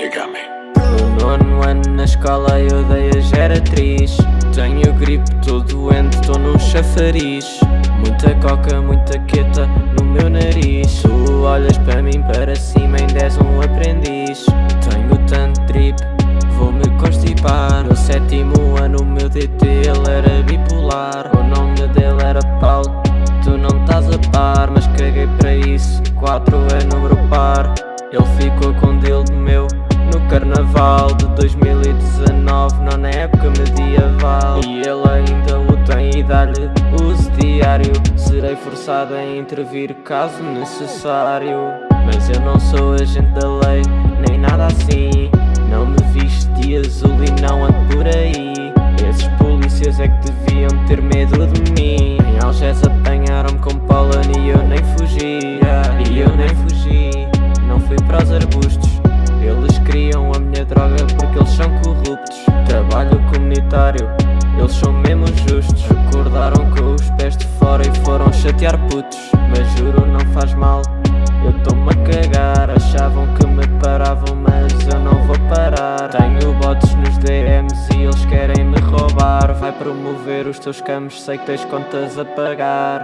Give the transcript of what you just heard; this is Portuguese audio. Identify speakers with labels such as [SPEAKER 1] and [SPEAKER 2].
[SPEAKER 1] No nono ano na escola eu dei a geratriz. Tenho gripe, tô doente, tô num chafariz. Muita coca, muita queta no meu nariz. Tu olhas para mim para cima, ainda és um aprendiz. Tenho tanto drip, vou-me constipar. No sétimo ano o meu DT ele era bipolar. O nome dele era Paulo, tu não estás a par. Mas caguei para isso, 4 é número par. Ele carnaval de 2019, não na época medieval. E ele ainda o tem e dá-lhe uso diário Serei forçado a intervir caso necessário. Mas eu não sou agente da lei, nem nada assim eles são mesmo justos Acordaram com os pés de fora e foram chatear putos. Mas juro não faz mal, eu tô-me a cagar Achavam que me paravam mas eu não vou parar. Tenho bots nos DMs e eles querem me roubar. Vai promover os teus campos, sei que tens contas a pagar